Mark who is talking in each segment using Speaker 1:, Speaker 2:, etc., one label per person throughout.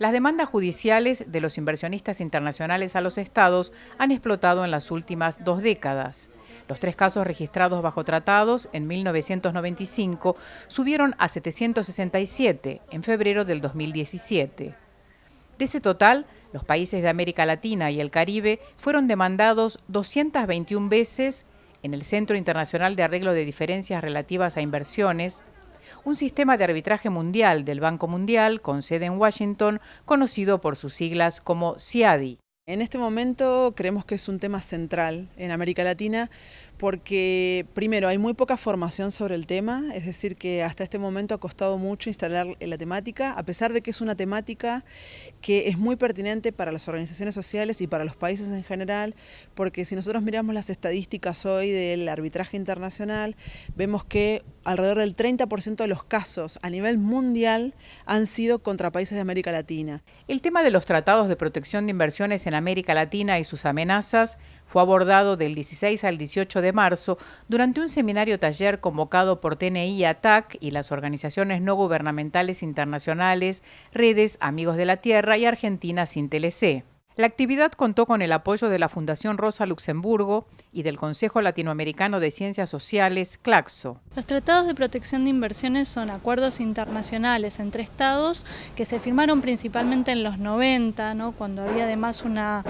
Speaker 1: Las demandas judiciales de los inversionistas internacionales a los estados han explotado en las últimas dos décadas. Los tres casos registrados bajo tratados en 1995 subieron a 767 en febrero del 2017. De ese total, los países de América Latina y el Caribe fueron demandados 221 veces en el Centro Internacional de Arreglo de Diferencias Relativas a Inversiones, un sistema de arbitraje mundial del Banco Mundial con sede en Washington, conocido por sus siglas como CIADI.
Speaker 2: En este momento creemos que es un tema central en América Latina porque primero hay muy poca formación sobre el tema, es decir que hasta este momento ha costado mucho instalar la temática, a pesar de que es una temática que es muy pertinente para las organizaciones sociales y para los países en general, porque si nosotros miramos las estadísticas hoy del arbitraje internacional, vemos que alrededor del 30% de los casos a nivel mundial han sido contra países de América Latina.
Speaker 1: El tema de los tratados de protección de inversiones en América Latina y sus amenazas fue abordado del 16 al 18 de marzo durante un seminario taller convocado por TNI ATAC y las organizaciones no gubernamentales internacionales, Redes Amigos de la Tierra y Argentina Sin TLC. La actividad contó con el apoyo de la Fundación Rosa Luxemburgo y del Consejo Latinoamericano de Ciencias Sociales, CLACSO.
Speaker 3: Los tratados de protección de inversiones son acuerdos internacionales entre estados que se firmaron principalmente en los 90, ¿no? cuando había además una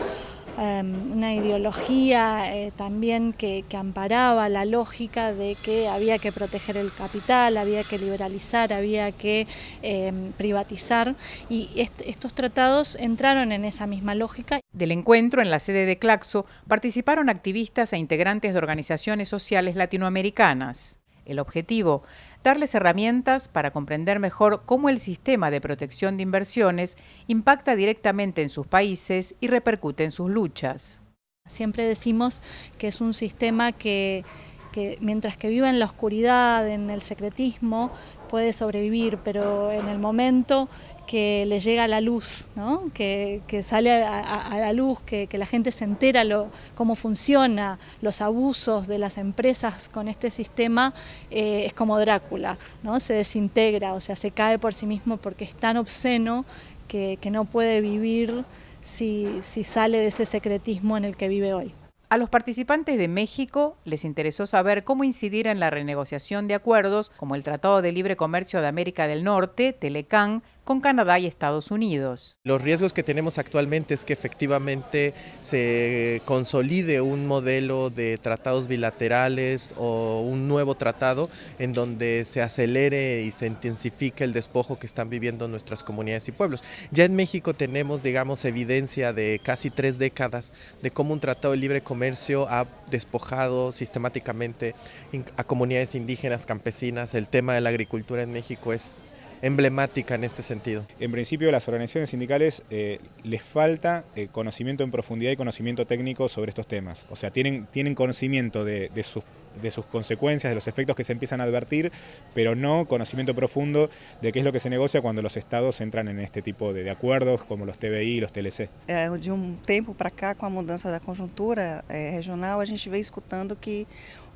Speaker 3: Em, una ideología eh, también que, amparaba la lógica de que había que proteger el capital, había que liberalizar, había que em, privatizar y estos tratados entraron en esa misma lógica.
Speaker 1: Del encuentro en la sede de Claxo participaron activistas e integrantes de organizaciones sociales latinoamericanas. El objetivo, darles herramientas para comprender mejor cómo el sistema de protección de inversiones impacta directamente en sus países y repercute en sus luchas.
Speaker 3: Siempre decimos que es un sistema que, mientras que viva en la oscuridad, en el secretismo, puede sobrevivir, pero en el momento que le llega la luz, que, sale a, la luz, que, la gente se entera cómo funciona, los abusos de las empresas con este sistema, eh, es como Drácula, ¿no? se desintegra, o sea, se cae por sí mismo porque es tan obsceno que, no puede vivir si sale de ese secretismo en el que vive hoy.
Speaker 1: A los participantes de México les interesó saber cómo incidir en la renegociación de acuerdos como el Tratado de Libre Comercio de América del Norte, Telecan, con Canadá y Estados Unidos.
Speaker 4: Los riesgos que tenemos actualmente es que efectivamente se consolide un modelo de tratados bilaterales o un nuevo tratado en donde se acelere y se intensifique el despojo que están viviendo nuestras comunidades y pueblos. Ya en México tenemos, digamos, evidencia de casi tres décadas de cómo un tratado de libre comercio ha despojado sistemáticamente a comunidades indígenas, campesinas. El tema de la agricultura en México es emblemática en este sentido.
Speaker 5: En principio las organizaciones sindicales eh, les falta eh, conocimiento en profundidad y conocimiento técnico sobre estos temas. O sea, tienen, tienen conocimiento de, sus de sus consecuencias, de los efectos que se empiezan a advertir, pero no conocimiento profundo de qué es lo que se negocia cuando los estados entran en este tipo de, acuerdos como los TBI y los TLC.
Speaker 6: de un tiempo para acá, con la mudanza de la conjuntura regional, a gente ve escutando que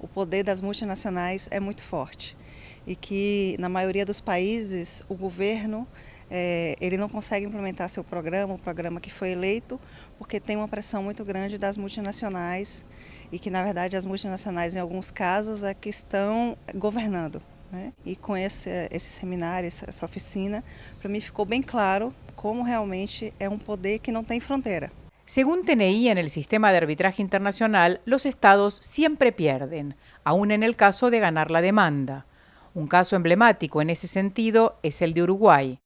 Speaker 6: o poder das multinacionais é muito forte. E que na maioria dos países o governo é, ele não consegue implementar seu programa, o programa que foi eleito, porque tem uma pressão muito grande das multinacionais e que na verdade as multinacionais em alguns casos é que estão governando. Né? E com esse, esse seminário, essa, essa oficina, para mim ficou bem claro como realmente é um poder que não tem fronteira.
Speaker 1: Según TNI, en el sistema de arbitraje internacional, los estados siempre pierden, aún en el caso de ganar la demanda. Un caso emblemático en ese sentido es el de Uruguay.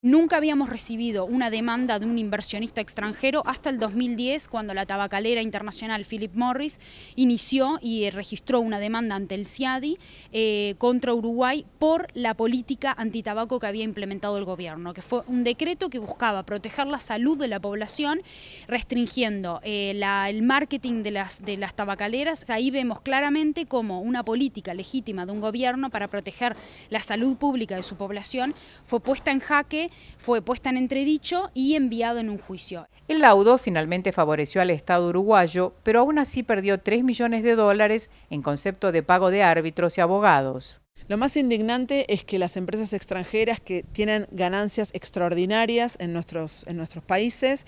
Speaker 7: Nunca habíamos recibido una demanda de un inversionista extranjero hasta el 2010, cuando la tabacalera internacional Philip Morris inició y registró una demanda ante el CIADI eh, contra Uruguay por la política antitabaco que había implementado el gobierno, que fue un decreto que buscaba proteger la salud de la población, restringiendo eh, el marketing de las, de las tabacaleras. Ahí vemos claramente cómo una política legítima de un gobierno para proteger la salud pública de su población fue puesta en jaque 2020 fue puesta en entredicho y enviado en un juicio.
Speaker 1: El laudo finalmente favoreció al Estado uruguayo, pero aún así perdió 3 millones de dólares en concepto de pago de árbitros y abogados.
Speaker 2: Lo más indignante es que las empresas extranjeras que tienen ganancias extraordinarias en nuestros, en nuestros países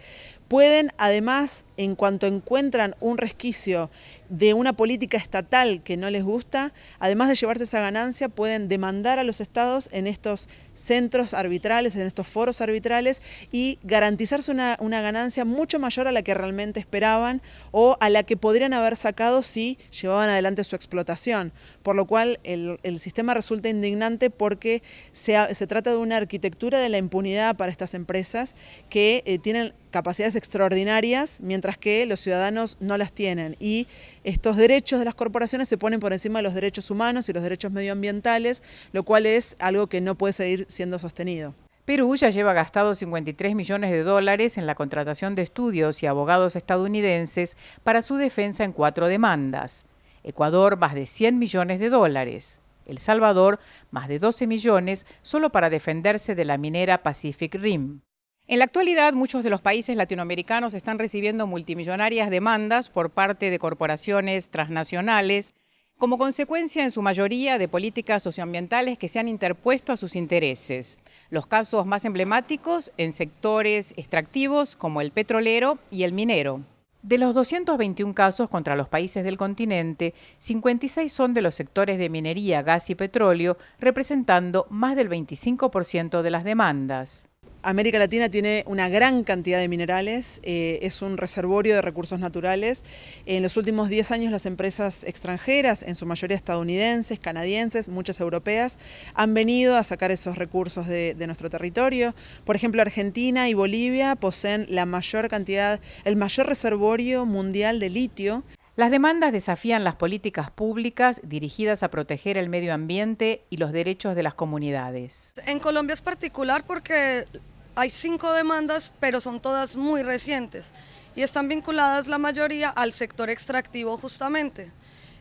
Speaker 2: pueden además, en cuanto encuentran un resquicio de una política estatal que no les gusta, además de llevarse esa ganancia, pueden demandar a los estados en estos centros arbitrales, en estos foros arbitrales y garantizarse una, una ganancia mucho mayor a la que realmente esperaban o a la que podrían haber sacado si llevaban adelante su explotación. Por lo cual el, el sistema resulta indignante porque se, se, trata de una arquitectura de la impunidad para estas empresas que eh, tienen capacidades extraordinarias, mientras que los ciudadanos no las tienen. Y estos derechos de las corporaciones se ponen por encima de los derechos humanos y los derechos medioambientales, lo cual es algo que no puede seguir siendo sostenido.
Speaker 1: Perú ya lleva gastado 53 millones de dólares en la contratación de estudios y abogados estadounidenses para su defensa en cuatro demandas. Ecuador más de 100 millones de dólares. El Salvador más de 12 millones solo para defenderse de la minera Pacific Rim. En la actualidad, muchos de los países latinoamericanos están recibiendo multimillonarias demandas por parte de corporaciones transnacionales como consecuencia en su mayoría de políticas socioambientales que se han interpuesto a sus intereses. Los casos más emblemáticos en sectores extractivos como el petrolero y el minero. De los 221 casos contra los países del continente, 56 son de los sectores de minería, gas y petróleo, representando más del 25% de las demandas.
Speaker 2: América Latina tiene una gran cantidad de minerales, eh, es un reservorio de recursos naturales. En los últimos 10 años las empresas extranjeras, en su mayoría estadounidenses, canadienses, muchas europeas, han venido a sacar esos recursos de, de nuestro territorio. Por ejemplo, Argentina y Bolivia poseen la mayor cantidad, el mayor reservorio mundial de litio.
Speaker 1: Las demandas desafían las políticas públicas dirigidas a proteger el medio ambiente y los derechos de las comunidades.
Speaker 8: En Colombia es particular porque hay cinco demandas, pero son todas muy recientes y están vinculadas la mayoría al sector extractivo justamente.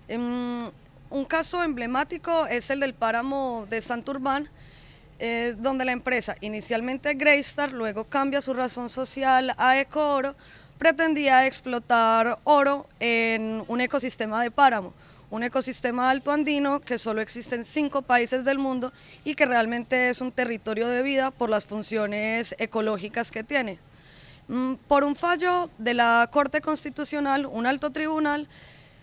Speaker 8: un caso emblemático es el del páramo de Santurbán, eh, donde la empresa, inicialmente Greystar, luego cambia su razón social a Ecooro, pretendía explotar oro en un ecosistema de páramo, un ecosistema alto andino que solo existe en cinco países del mundo y que realmente es un territorio de vida por las funciones ecológicas que tiene. Mm, por un fallo de la Corte Constitucional, un alto tribunal,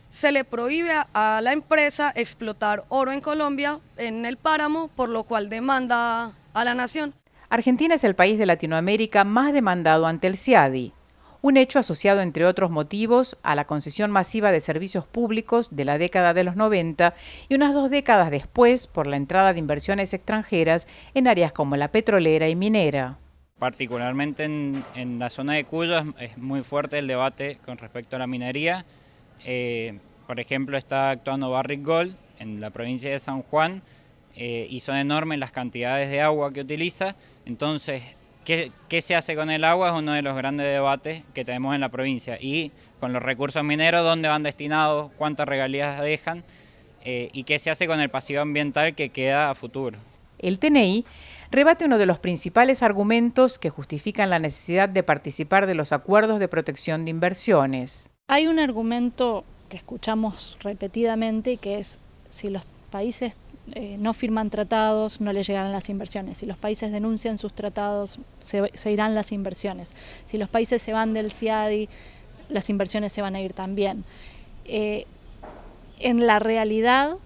Speaker 8: se le prohíbe a la empresa explotar oro en Colombia, en el páramo, por lo cual demanda a la nación.
Speaker 1: Argentina es el país de Latinoamérica más demandado ante el CIADI, un hecho asociado, entre otros motivos, a la concesión masiva de servicios públicos de la década de los 90 y unas dos décadas después por la entrada de inversiones extranjeras en áreas como la petrolera y minera.
Speaker 9: Particularmente en, la zona de Cuyo es, muy fuerte el debate con respecto a la minería. Eh, por ejemplo, está actuando Barrick Gold en la provincia de San Juan eh, y son enormes las cantidades de agua que utiliza. Entonces, ¿Qué, se hace con el agua? Es uno de los grandes debates que tenemos en la provincia. Y con los recursos mineros, ¿dónde van destinados? ¿Cuántas regalías dejan? Eh, ¿Y qué se hace con el pasivo ambiental que queda a futuro?
Speaker 1: El TNI rebate uno de los principales argumentos que justifican la necesidad de participar de los acuerdos de protección de inversiones.
Speaker 3: Hay un argumento que escuchamos repetidamente que es si los países eh, no firman tratados, no les llegarán las inversiones. Si los países denuncian sus tratados, se, irán las inversiones. Si los países se van del CIADI, las inversiones se van a ir también. Eh, en la realidad,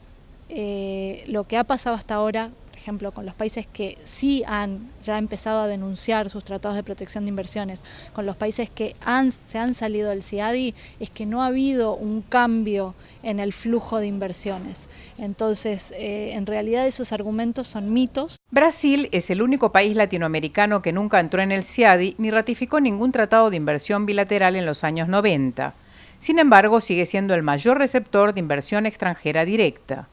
Speaker 3: eh, lo que ha pasado hasta ahora ejemplo, con los países que sí han ya empezado a denunciar sus tratados de protección de inversiones, con los países que han, se han salido del CIADI, es que no ha habido un cambio en el flujo de inversiones. Entonces, eh, en realidad esos argumentos son mitos.
Speaker 1: Brasil es el único país latinoamericano que nunca entró en el CIADI ni ratificó ningún tratado de inversión bilateral en los años 90. Sin embargo, sigue siendo el mayor receptor de inversión extranjera directa.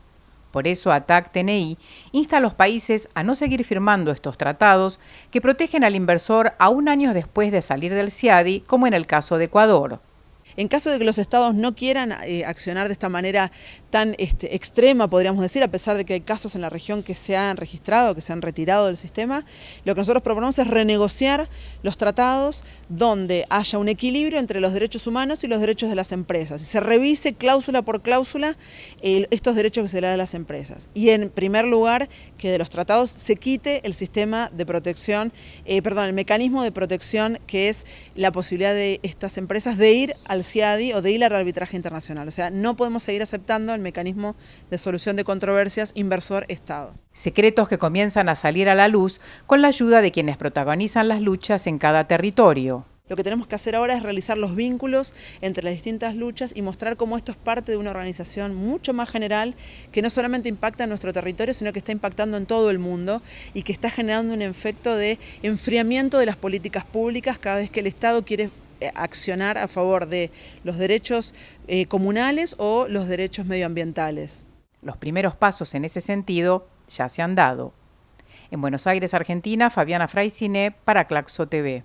Speaker 1: Por eso ATAC TNI insta a los países a no seguir firmando estos tratados que protegen al inversor aún años después de salir del CIADI, como en el caso de Ecuador.
Speaker 2: En caso de que los estados no quieran eh, accionar de esta manera tan este, extrema, podríamos decir, a pesar de que hay casos en la región que se han registrado, que se han retirado del sistema, lo que nosotros proponemos es renegociar los tratados donde haya un equilibrio entre los derechos humanos y los derechos de las empresas. Y se revise cláusula por cláusula estos derechos que se le dan a las empresas. Y en primer lugar, que de los tratados se quite el sistema de protección, eh, perdón, el mecanismo de protección que es la posibilidad de estas empresas de ir al CIADI o de ir al arbitraje internacional. O sea, no podemos seguir aceptando el mecanismo de solución de controversias inversor-Estado.
Speaker 1: Secretos que comienzan a salir a la luz con la ayuda de quienes protagonizan las luchas en cada territorio.
Speaker 2: Lo que tenemos que hacer ahora es realizar los vínculos entre las distintas luchas y mostrar cómo esto es parte de una organización mucho más general que no solamente impacta en nuestro territorio, sino que está impactando en todo el mundo y que está generando un efecto de enfriamiento de las políticas públicas cada vez que el Estado quiere accionar a favor de los derechos eh, comunales o los derechos medioambientales.
Speaker 1: Los primeros pasos en ese sentido ya se han dado. En Buenos Aires, Argentina, Fabiana Fraicine para Claxo TV.